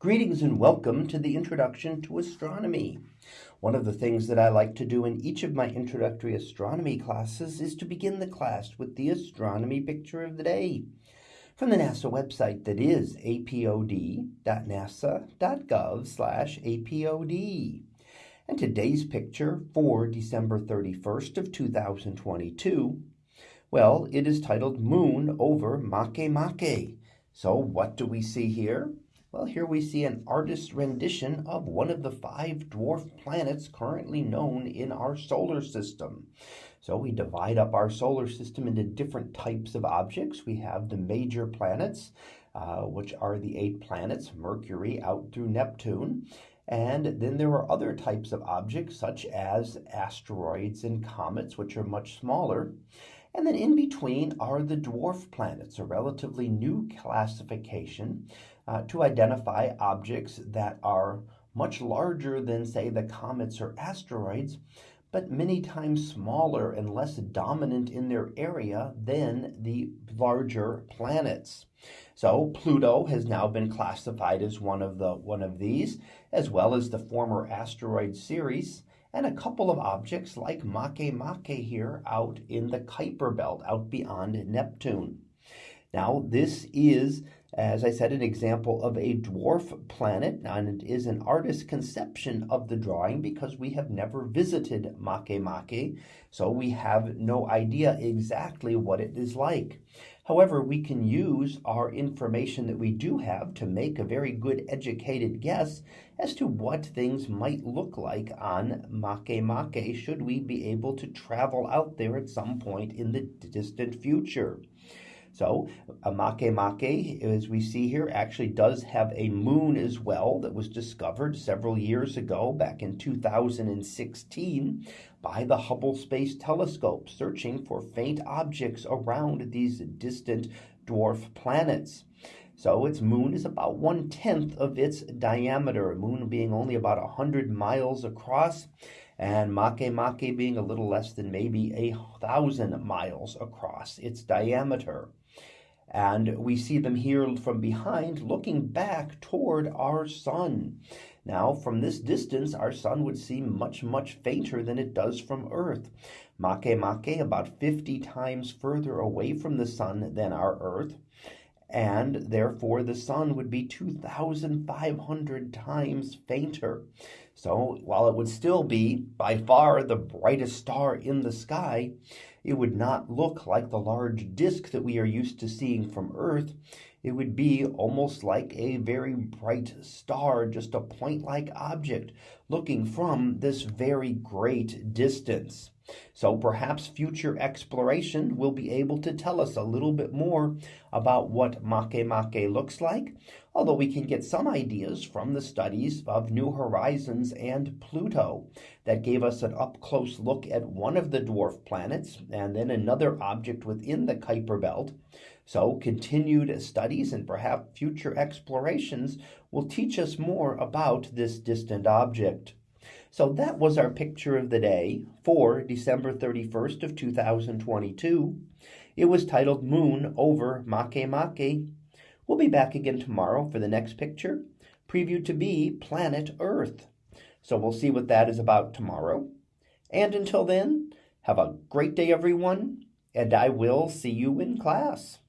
Greetings and welcome to the Introduction to Astronomy. One of the things that I like to do in each of my introductory astronomy classes is to begin the class with the astronomy picture of the day from the NASA website that is apod.nasa.gov slash apod. And today's picture for December 31st of 2022, well, it is titled Moon over Makemake. So what do we see here? Well, here we see an artist's rendition of one of the five dwarf planets currently known in our solar system. So we divide up our solar system into different types of objects. We have the major planets, uh, which are the eight planets, Mercury out through Neptune. And then there are other types of objects, such as asteroids and comets, which are much smaller. And then in between are the dwarf planets, a relatively new classification uh, to identify objects that are much larger than, say, the comets or asteroids, but many times smaller and less dominant in their area than the larger planets. So Pluto has now been classified as one of the one of these, as well as the former asteroid Ceres, and a couple of objects like Makemake here out in the Kuiper belt, out beyond Neptune. Now, this is as I said, an example of a dwarf planet, and it is an artist's conception of the drawing because we have never visited Makemake, so we have no idea exactly what it is like. However, we can use our information that we do have to make a very good educated guess as to what things might look like on Makemake should we be able to travel out there at some point in the distant future. So a Makemake, as we see here, actually does have a moon as well that was discovered several years ago, back in 2016, by the Hubble Space Telescope, searching for faint objects around these distant dwarf planets. So its moon is about one tenth of its diameter, moon being only about 100 miles across, and Makemake being a little less than maybe a thousand miles across its diameter. And we see them here from behind looking back toward our sun. Now, from this distance, our sun would seem much, much fainter than it does from Earth. Makemake about 50 times further away from the sun than our Earth, and therefore the sun would be 2,500 times fainter. So, while it would still be by far the brightest star in the sky, it would not look like the large disk that we are used to seeing from Earth. It would be almost like a very bright star, just a point like object looking from this very great distance. So perhaps future exploration will be able to tell us a little bit more about what Makemake looks like, although we can get some ideas from the studies of New Horizons and Pluto that gave us an up close look at one of the dwarf planets and then another object within the Kuiper belt. So continued studies and perhaps future explorations will teach us more about this distant object. So that was our picture of the day for December 31st of 2022. It was titled Moon over Makemake. We'll be back again tomorrow for the next picture, previewed to be Planet Earth. So we'll see what that is about tomorrow. And until then, have a great day, everyone, and I will see you in class.